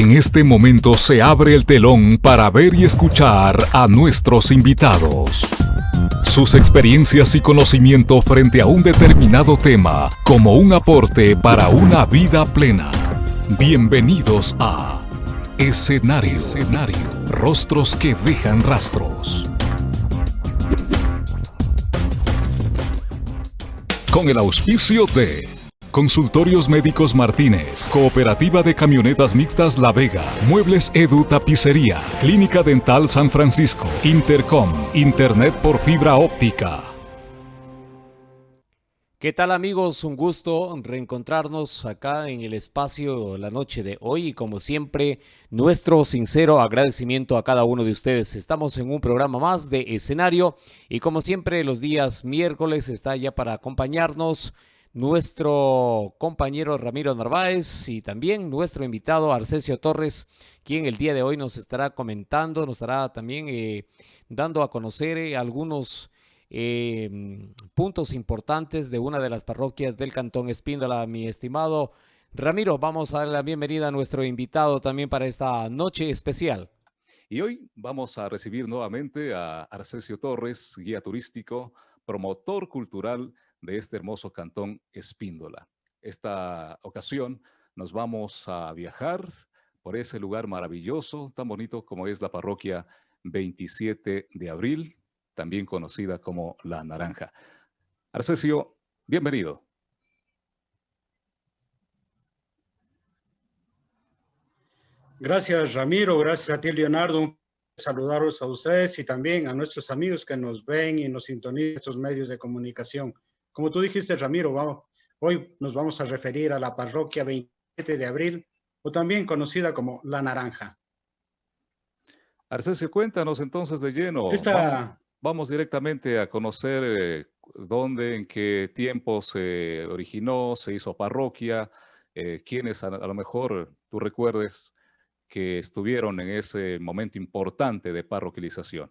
En este momento se abre el telón para ver y escuchar a nuestros invitados. Sus experiencias y conocimiento frente a un determinado tema como un aporte para una vida plena. Bienvenidos a Escenario. Escenario. Rostros que dejan rastros. Con el auspicio de Consultorios Médicos Martínez, Cooperativa de Camionetas Mixtas La Vega, Muebles Edu Tapicería, Clínica Dental San Francisco, Intercom, Internet por fibra óptica. ¿Qué tal amigos? Un gusto reencontrarnos acá en el espacio la noche de hoy y como siempre nuestro sincero agradecimiento a cada uno de ustedes. Estamos en un programa más de escenario y como siempre los días miércoles está ya para acompañarnos nuestro compañero Ramiro Narváez y también nuestro invitado Arcesio Torres, quien el día de hoy nos estará comentando, nos estará también eh, dando a conocer eh, algunos em, puntos importantes de una de las parroquias del Cantón Espíndola. Mi estimado Ramiro, vamos a dar la bienvenida a nuestro invitado también para esta noche especial. Y hoy vamos a recibir nuevamente a Arcesio Torres, guía turístico, promotor cultural de este hermoso cantón Espíndola. Esta ocasión nos vamos a viajar por ese lugar maravilloso, tan bonito como es la parroquia 27 de abril, también conocida como La Naranja. Arcesio, bienvenido. Gracias, Ramiro. Gracias a ti, Leonardo. Saludaros a ustedes y también a nuestros amigos que nos ven y nos sintonizan estos medios de comunicación. Como tú dijiste, Ramiro, vamos, hoy nos vamos a referir a la parroquia 27 de abril, o también conocida como La Naranja. Arcesio, cuéntanos entonces de lleno. Vamos, directamente a conocer eh, dónde, en qué tiempo se originó, se hizo parroquia, eh, quiénes a, a, lo mejor tú recuerdes que estuvieron en ese momento importante de parroquialización.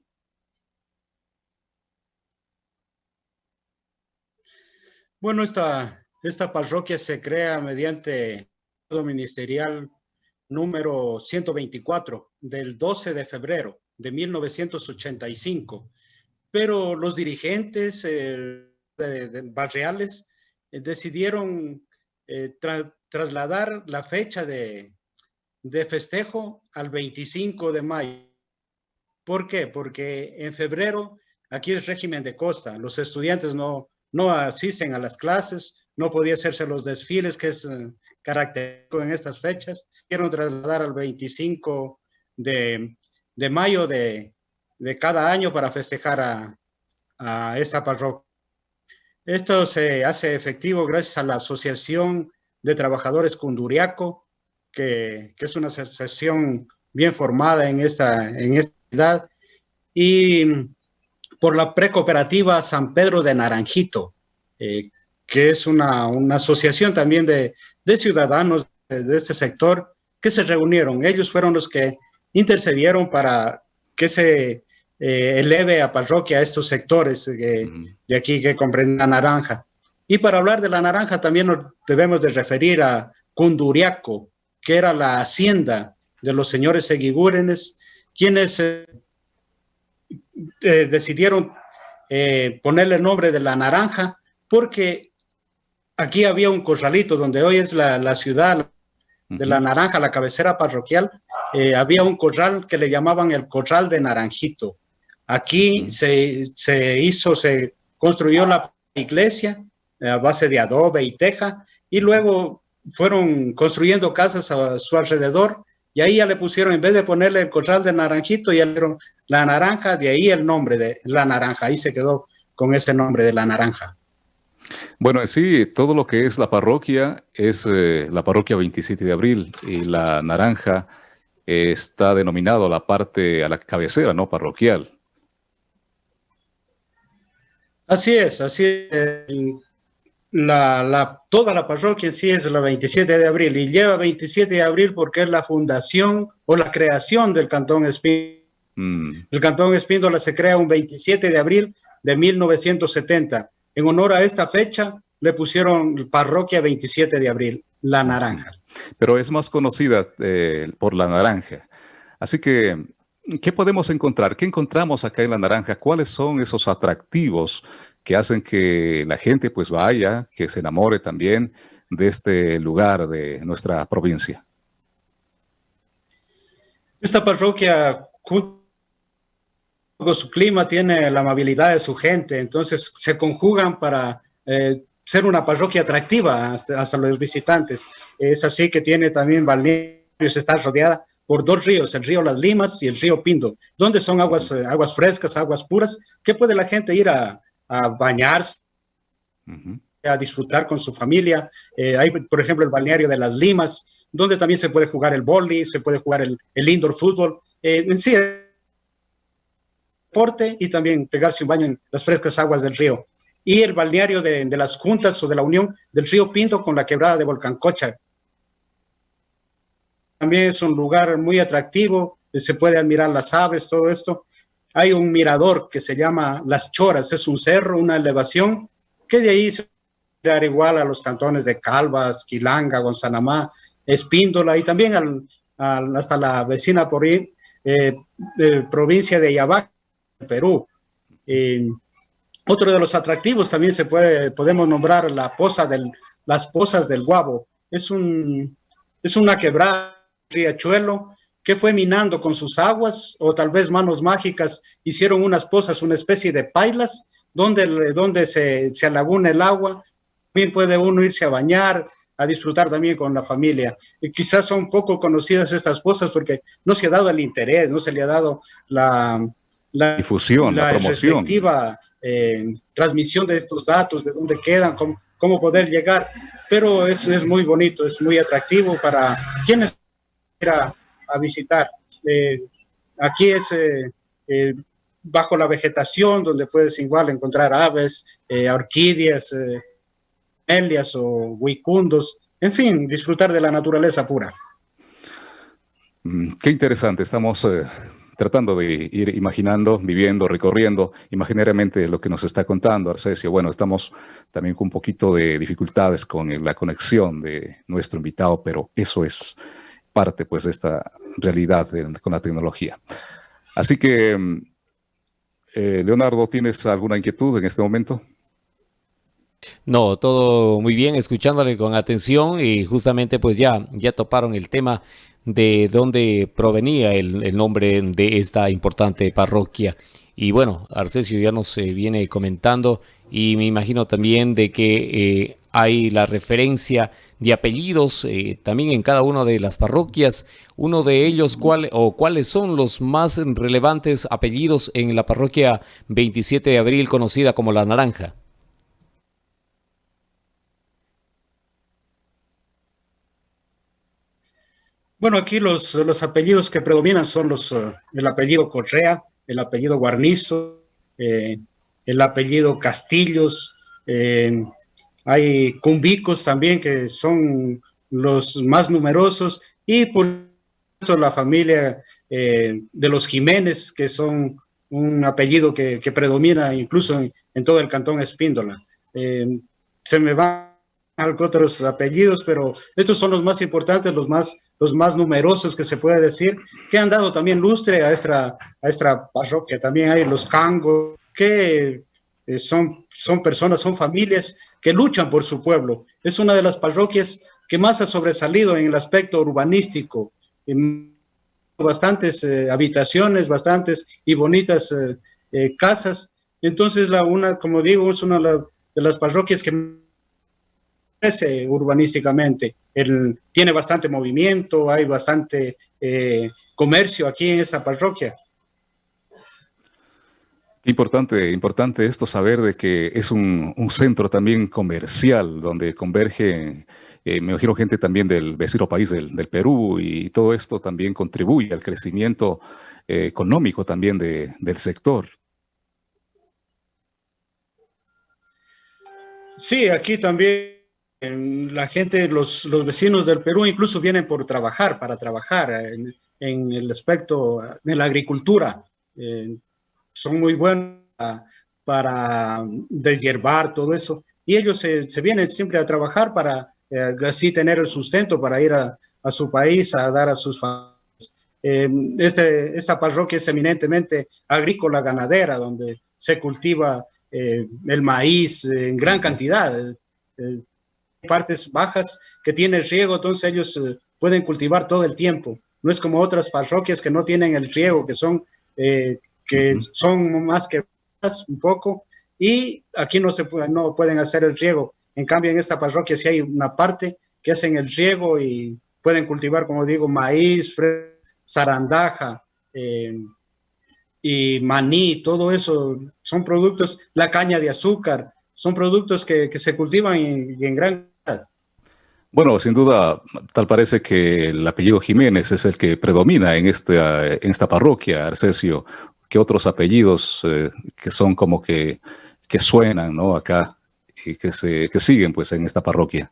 Bueno, esta, esta parroquia se crea mediante el ministerial número 124 del 12 de febrero de 1985, pero los dirigentes eh, barriales eh, decidieron eh, trasladar la fecha de, de festejo al 25 de mayo. ¿Por qué? Porque en febrero aquí es régimen de costa, los estudiantes no, no asisten a las clases, no podía hacerse los desfiles que es eh, característico en estas fechas. Quiero trasladar al 25 de, mayo de, cada año para festejar a, esta parroquia. Esto se hace efectivo gracias a la Asociación de Trabajadores Cunduriaco, que, es una asociación bien formada en esta, en esta edad, y por la precooperativa San Pedro de Naranjito, eh, que es una, asociación también de, ciudadanos de, este sector que se reunieron. Ellos fueron los que intercedieron para que se eh, eleve a parroquia a estos sectores de aquí que comprenden la naranja. Y para hablar de la naranja también nos debemos de referir a Cunduriaco, que era la hacienda de los señores Eguigúrenes, quienes eh, eh, decidieron eh, ponerle el nombre de la naranja porque aquí había un corralito donde hoy es la, ciudad de la naranja, la cabecera parroquial, eh, había un corral que le llamaban el corral de Naranjito. Aquí se, hizo, se construyó la iglesia a base de adobe y teja y luego fueron construyendo casas a su alrededor y ahí ya le pusieron, en vez de ponerle el corral de naranjito, ya le dieron la naranja, de ahí el nombre de la naranja, ahí se quedó con ese nombre de la naranja. Bueno, sí, todo lo que es la parroquia es eh, la parroquia 27 de abril y la naranja está denominado la parte a la cabecera, ¿no? Parroquial. Así es, así es la, toda la parroquia en sí es la 27 de abril y lleva 27 de abril porque es la fundación o la creación del Cantón Espíndola. Mm. El Cantón Espíndola se crea un 27 de abril de 1970. En honor a esta fecha le pusieron parroquia 27 de abril, La Naranja. pero es más conocida eh, por la naranja. Así que, ¿qué podemos encontrar? ¿Qué encontramos acá en la naranja? ¿Cuáles son esos atractivos que hacen que la gente pues vaya, que se enamore también de este lugar de nuestra provincia? Esta parroquia, con su clima, tiene la amabilidad de su gente, entonces se conjugan para eh, ser una parroquia atractiva hasta, los visitantes. Es así que tiene también balnearios, está rodeada por dos ríos, el río Las Limas y el río Pindo, donde son aguas, eh, aguas frescas, aguas puras, que puede la gente ir a, bañarse, a disfrutar con su familia. Eh, hay, por ejemplo, el balneario de Las Limas, donde también se puede jugar el boli, se puede jugar el, el indoor fútbol. Eh, en sí, deporte y también pegarse un baño en las frescas aguas del río y el balneario de, las juntas o de la unión del río Pinto con la quebrada de Volcancocha. También es un lugar muy atractivo, se puede admirar las aves, todo esto. Hay un mirador que se llama Las Choras, es un cerro, una elevación, que de ahí se puede igual a los cantones de Calvas, Quilanga, Gonzanamá, Espíndola y también hasta la vecina por eh, provincia de Yabá, Perú. Otro de los atractivos también se puede, podemos nombrar la poza del, las pozas del Guabo. Es, un, es una quebrada, riachuelo, que fue minando con sus aguas, o tal vez manos mágicas hicieron unas pozas, una especie de pailas, donde, donde se, se alaguna el agua. También puede uno irse a bañar, a disfrutar también con la familia. Y quizás son poco conocidas estas pozas porque no se ha dado el interés, no se le ha dado la, la difusión, la, la promoción eh, transmisión de estos datos, de dónde quedan, cómo, cómo poder llegar, pero es, es, muy bonito, es muy atractivo para quienes quieran a visitar. Eh, aquí es eh, bajo la vegetación, donde puedes igual encontrar aves, orquídeas, melias o huicundos, en fin, disfrutar de la naturaleza pura. Mm, qué interesante, estamos tratando de ir imaginando, viviendo, recorriendo imaginariamente lo que nos está contando Arcesio. Bueno, estamos también con un poquito de dificultades con la conexión de nuestro invitado, pero eso es parte pues de esta realidad con la tecnología. Así que, eh, Leonardo, ¿tienes alguna inquietud en este momento? No, todo muy bien, escuchándole con atención y justamente pues ya, ya toparon el tema de dónde provenía el, nombre de esta importante parroquia. Y bueno, Arcesio ya nos eh, viene comentando y me imagino también de que eh, hay la referencia de apellidos eh, también en cada una de las parroquias. Uno de ellos, cuál o cuáles son los más relevantes apellidos en la parroquia 27 de abril conocida como La Naranja. Bueno, aquí los, los apellidos que predominan son los, eh, el apellido Correa, el apellido Guarnizo, eh, el apellido Castillos, eh, hay cumbicos también que son los más numerosos y por eso la familia de los Jiménez, que son un apellido que, predomina incluso en, todo el cantón Espíndola. se me van otros apellidos, pero estos son los más importantes, los más, los más numerosos que se puede decir, que han dado también lustre a esta, a esta parroquia. También hay los cangos, que eh, son, son personas, son familias que luchan por su pueblo. Es una de las parroquias que más ha sobresalido en el aspecto urbanístico. Bastantes eh, habitaciones, bastantes y bonitas eh, casas. Entonces, la una, como digo, es una de las parroquias que urbanísticamente. El, tiene bastante movimiento, hay bastante comercio aquí en esta parroquia. Importante, importante esto saber de que es un, centro también comercial donde converge, eh, me imagino gente también del vecino país del, Perú y todo esto también contribuye al crecimiento eh, económico también del sector. Sí, aquí también la gente, los, los, vecinos del Perú incluso vienen por trabajar, para trabajar en, el aspecto de la agricultura. Son muy buenos para, deshiervar todo eso. Y ellos se, se, vienen siempre a trabajar para, así tener el sustento para ir a, a, su país a dar a sus familias. este, esta parroquia es eminentemente agrícola ganadera, donde se cultiva el maíz en gran cantidad, partes bajas que tiene riego, entonces ellos pueden cultivar todo el tiempo. No es como otras parroquias que no tienen el riego, que son, eh, que son más que un poco, y aquí no, se no pueden hacer el riego. En cambio, en esta parroquia sí hay una parte que hacen el riego y pueden cultivar, como digo, maíz, zarandaja eh, y maní, todo eso. Son productos, la caña de azúcar, son productos que, que se cultivan y en gran bueno, sin duda, tal parece que el apellido Jiménez es el que predomina en esta, en esta parroquia, Arcesio, que otros apellidos eh, que son como que, que suenan ¿no? acá y que, se, que siguen pues en esta parroquia.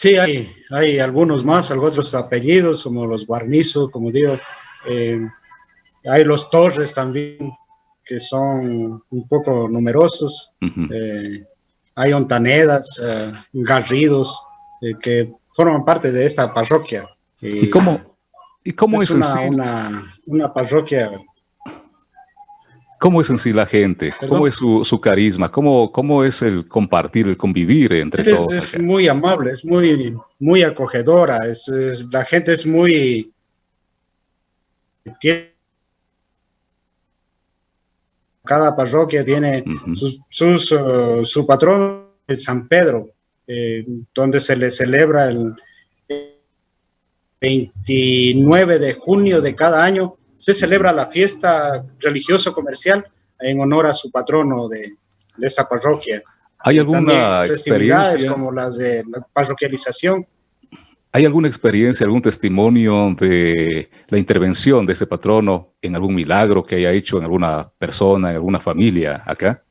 Sí, hay, hay algunos más, algunos otros apellidos, como los Guarnizo, como digo, eh, hay los Torres también, que son un poco numerosos. Eh, hay ontanedas, eh, garridos, que forman parte de esta parroquia. ¿Y, cómo, y cómo es, una, una, parroquia? ¿Cómo es en sí la gente? ¿Cómo es su, su carisma? ¿Cómo, ¿Cómo, es el compartir, el convivir entre todos? Es muy amable, es muy, muy acogedora. Es, la gente es muy... Tiene cada parroquia tiene sus, uh, su patrón, el San Pedro, eh, donde se le celebra el 29 de junio de cada año, se celebra la fiesta religioso-comercial en honor a su patrono de, esta parroquia. ¿Hay alguna festividades como las de la parroquialización ¿Hay alguna experiencia, algún testimonio de la intervención de ese patrono en algún milagro que haya hecho en alguna persona, en alguna familia acá?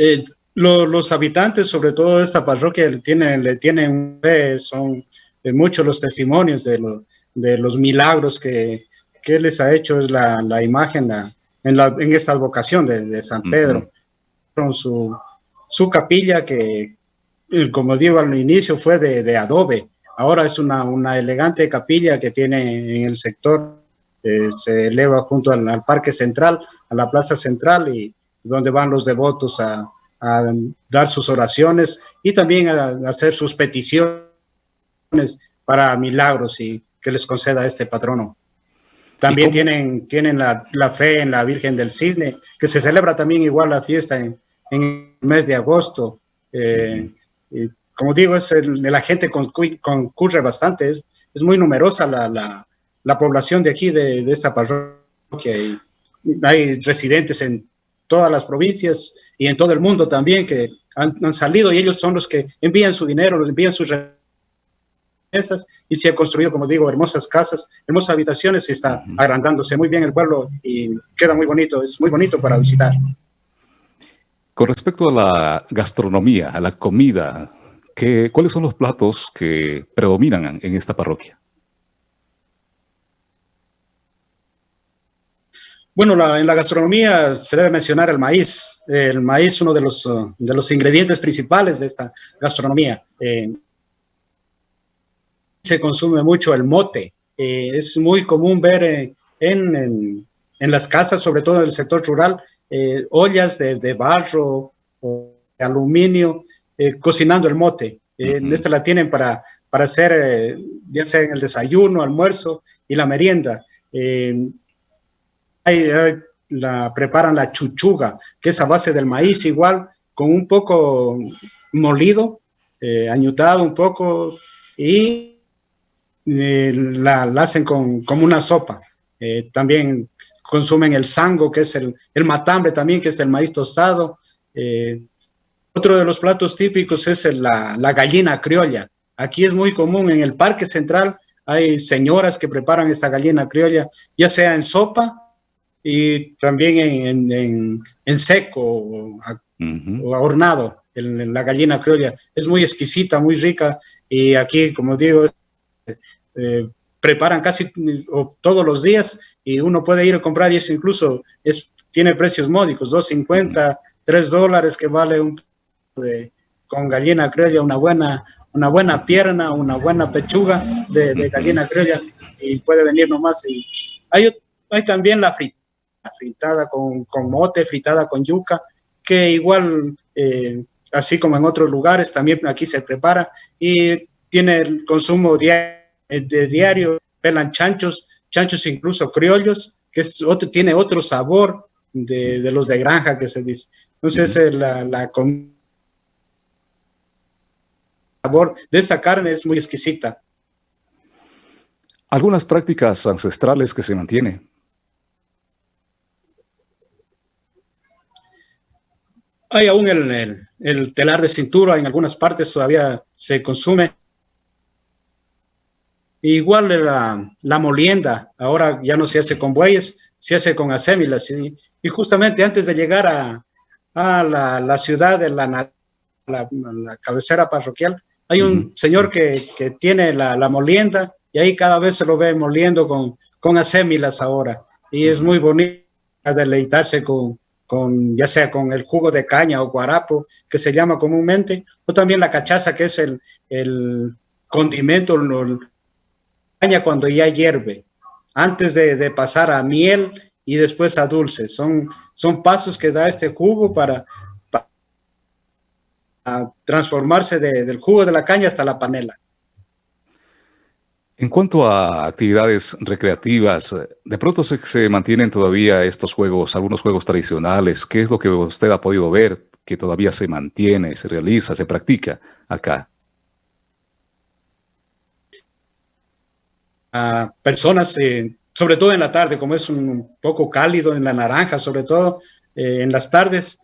Eh, los habitantes, sobre todo de esta parroquia, le tienen, le tienen son eh, muchos los testimonios de, los milagros que, que, les ha hecho es la, imagen en, esta vocación de, San Pedro. Con su, su capilla que, como digo al inicio, fue de, adobe. Ahora es una, una, elegante capilla que tiene en el sector, eh, se eleva junto al, Parque Central, a la Plaza Central, y donde van los devotos a, dar sus oraciones y también a, hacer sus peticiones para milagros y que les conceda este patrono. También tienen, tienen la, la, fe en la Virgen del Cisne, que se celebra también igual la fiesta en, en el mes de agosto. Eh, como digo, es el, la gente concurre bastante, es, es muy numerosa la, la, la, población de aquí, de, de esta parroquia. Y hay residentes en todas las provincias y en todo el mundo también que han, han salido y ellos son los que envían su dinero, envían sus remesas y se han construido, como digo, hermosas casas, hermosas habitaciones y está agrandándose muy bien el pueblo y queda muy bonito, es muy bonito para visitar. Con respecto a la gastronomía, a la comida, ¿qué, ¿cuáles son los platos que predominan en esta parroquia? Bueno, en la gastronomía se debe mencionar el maíz. El maíz es uno de los, de los ingredientes principales de esta gastronomía. Eh, se consume mucho el mote. Eh, es muy común ver eh, en, en las casas, sobre todo en el sector rural, eh, ollas de, barro o de aluminio eh, cocinando el mote. Eh, esta la tienen para, para hacer, ya sea en el desayuno, almuerzo y la merienda. La, preparan la chuchuga, que es a base del maíz igual, con un poco molido, añutado un poco, y la, hacen con, como una sopa. también consumen el sango, que es el, el matambre también, que es el maíz tostado. Eh, otro de los platos típicos es la, la, gallina criolla. Aquí es muy común, en el Parque Central hay señoras que preparan esta gallina criolla, ya sea en sopa y también en, en, en seco o, hornado, en, la gallina criolla. Es muy exquisita, muy rica y aquí, como digo, eh, preparan casi todos los días y uno puede ir a comprar y es incluso es, tiene precios módicos, 2.50, 3 dólares que vale un de, con gallina criolla, una buena, una buena pierna, una buena pechuga de, de gallina criolla y puede venir nomás. Y hay, hay también la fritada, fritada con, con, mote, fritada con yuca, que igual, eh, así como en otros lugares, también aquí se prepara y tiene el consumo diario, de diario, pelan chanchos, chanchos incluso criollos, que es otro, tiene otro sabor de, de, los de granja que se dice. Entonces, uh -huh. la, la sabor de esta carne es muy exquisita. Algunas prácticas ancestrales que se mantienen. Hay aún el, el, el, telar de cintura, en algunas partes todavía se consume. Igual la, la molienda, ahora ya no se hace con bueyes, se hace con asémilas. Y, y justamente antes de llegar a, a la, la, ciudad de la, la, la, cabecera parroquial, hay un uh -huh. señor que, que tiene la, la, molienda y ahí cada vez se lo ve moliendo con, con asémilas ahora. Y es muy bonito deleitarse con, con, ya sea con el jugo de caña o guarapo, que se llama comúnmente, o también la cachaza, que es el, el condimento, el, caña cuando ya hierve, antes de, de, pasar a miel y después a dulce. Son, son pasos que da este jugo para, para transformarse de, del jugo de la caña hasta la panela. En cuanto a actividades recreativas, de pronto se, se, mantienen todavía estos juegos, algunos juegos tradicionales. ¿Qué es lo que usted ha podido ver que todavía se mantiene, se realiza, se practica acá? A personas, eh, sobre todo en la tarde, como es un poco cálido en la naranja, sobre todo eh, en las tardes,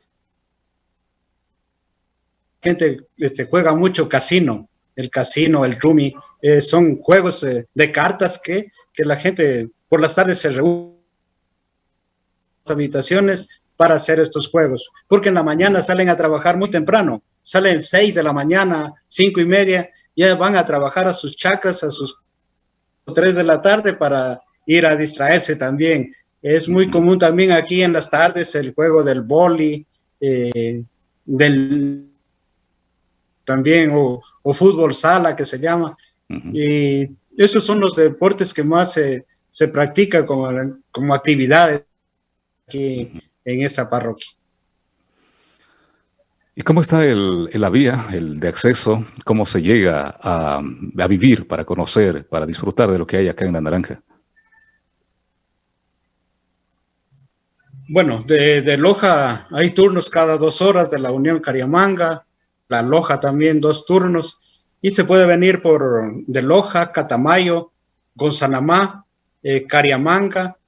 gente este, juega mucho casino, el casino, el rumi, eh, son juegos eh, de cartas que, que, la gente por las tardes se reúne en las habitaciones para hacer estos juegos, porque en la mañana salen a trabajar muy temprano, salen seis de la mañana, cinco y media, ya van a trabajar a sus chacas, a sus tres de la tarde para ir a distraerse también. Es muy común también aquí en las tardes el juego del boli, eh, del también, o, o, fútbol sala que se llama. Uh -huh. Y esos son los deportes que más se, se practica como, como actividades aquí uh -huh. en esta parroquia. ¿Y cómo está el, la vía, el de acceso? ¿Cómo se llega a, a, vivir, para conocer, para disfrutar de lo que hay acá en La Naranja? Bueno, de, de Loja hay turnos cada dos horas de la Unión Cariamanga, la Loja también dos turnos, y se puede venir por de Loja, Catamayo, Gonzanamá, eh, Cariamanga,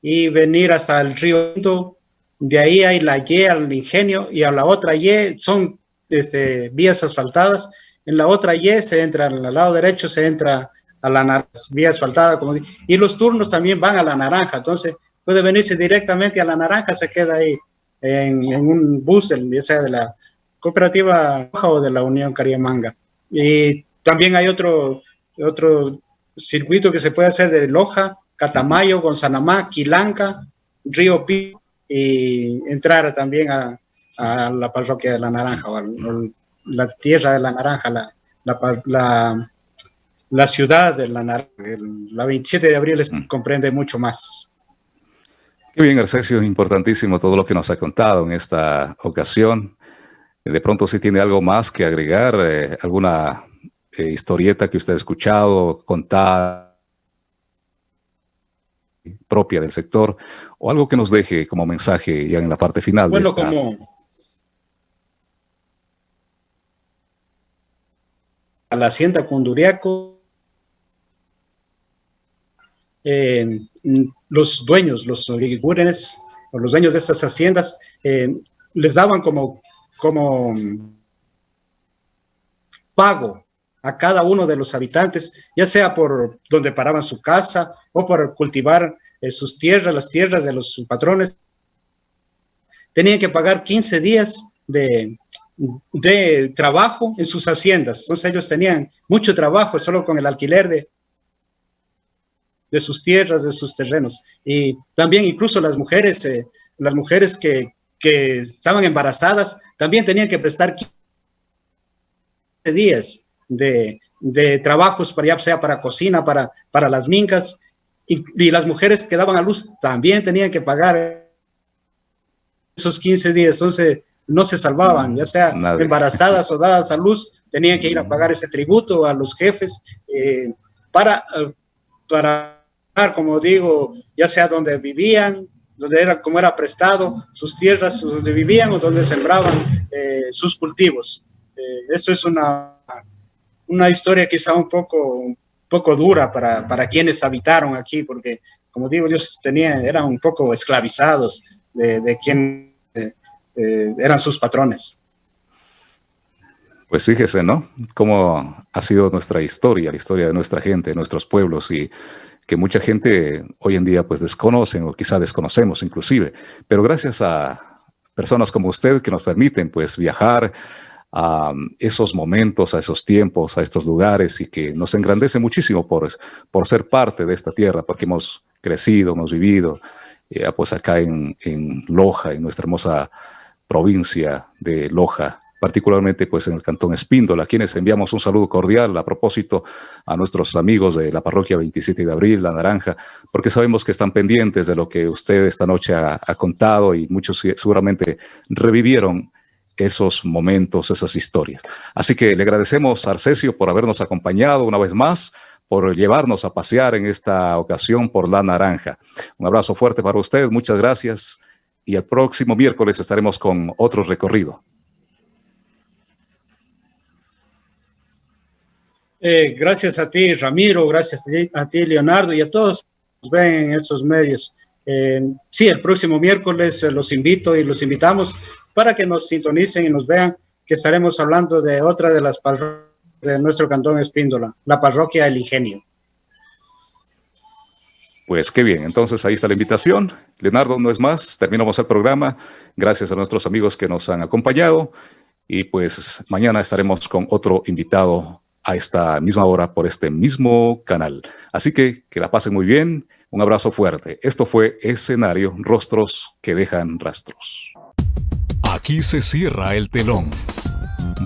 y venir hasta el río Indo. De ahí hay la Y al ingenio, y a la otra Y son este, vías asfaltadas. En la otra Y se entra, al lado derecho se entra a la vía asfaltada, y los turnos también van a la naranja, entonces puede venirse directamente a la naranja, se queda ahí en, en un bus, ya sea de la Cooperativa o de la Unión Cariamanga. Y también hay otro, otro circuito que se puede hacer de Loja, Catamayo, Gonzanamá, Quilanca, Río Pi y entrar también a, a, la parroquia de la Naranja, o a, la tierra de la Naranja, la, la, la, la ciudad de la Naranja. La 27 de abril es, mm. comprende mucho más. Qué bien, Arcesio, importantísimo todo lo que nos ha contado en esta ocasión. De pronto si tiene algo más que agregar, eh, alguna eh, historieta que usted ha escuchado, contada propia del sector, o algo que nos deje como mensaje ya en la parte final. Bueno, de esta... como a la hacienda Conduriaco, eh, los dueños, los guigurenes, o los dueños de estas haciendas, eh, les daban como como pago a cada uno de los habitantes, ya sea por donde paraban su casa o por cultivar eh, sus tierras, las tierras de los patrones. Tenían que pagar 15 días de, de trabajo en sus haciendas. Entonces ellos tenían mucho trabajo solo con el alquiler de de sus tierras, de sus terrenos. Y también incluso las mujeres, eh, las mujeres que, que estaban embarazadas, también tenían que prestar 15 días de, de trabajos, para, ya sea para cocina, para, para las mincas, y, y, las mujeres que daban a luz también tenían que pagar esos 15 días, entonces no se salvaban, ya sea Nadie. embarazadas o dadas a luz, tenían que ir a pagar ese tributo a los jefes eh, para, para, como digo, ya sea donde vivían, donde era, como era prestado, sus tierras donde vivían o donde sembraban eh, sus cultivos. Eh, esto es una, una historia quizá un poco, un poco dura para, para quienes habitaron aquí, porque como digo, ellos tenían, eran un poco esclavizados de, de quien eh, eh, eran sus patrones. Pues fíjese, ¿no? Cómo ha sido nuestra historia, la historia de nuestra gente, de nuestros pueblos y que mucha gente hoy en día pues desconocen o quizá desconocemos inclusive, pero gracias a personas como usted que nos permiten pues viajar a esos momentos, a esos tiempos, a estos lugares y que nos engrandece muchísimo por, por ser parte de esta tierra, porque hemos crecido, hemos vivido, eh, pues acá en, en Loja, en nuestra hermosa provincia de Loja, particularmente pues en el Cantón Espíndola, a quienes enviamos un saludo cordial a propósito a nuestros amigos de la parroquia 27 de abril, La Naranja, porque sabemos que están pendientes de lo que usted esta noche ha, contado y muchos seguramente revivieron esos momentos, esas historias. Así que le agradecemos a Arcesio por habernos acompañado una vez más, por llevarnos a pasear en esta ocasión por La Naranja. Un abrazo fuerte para usted, muchas gracias y el próximo miércoles estaremos con otro recorrido. Eh, gracias a ti, Ramiro, gracias a ti, Leonardo, y a todos que ven en estos medios. Eh, sí, el próximo miércoles eh, los invito y los invitamos para que nos sintonicen y nos vean que estaremos hablando de otra de las parroquias de nuestro cantón Espíndola, la parroquia El Ingenio. Pues qué bien, entonces ahí está la invitación. Leonardo, no es más, terminamos el programa. Gracias a nuestros amigos que nos han acompañado y pues mañana estaremos con otro invitado a esta misma hora por este mismo canal. Así que que la pasen muy bien, un abrazo fuerte. Esto fue Escenario, Rostros que dejan rastros. Aquí se cierra el telón.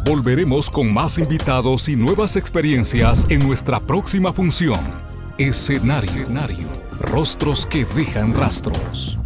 Volveremos con más invitados y nuevas experiencias en nuestra próxima función. Escenario, Escenario. Rostros que dejan rastros.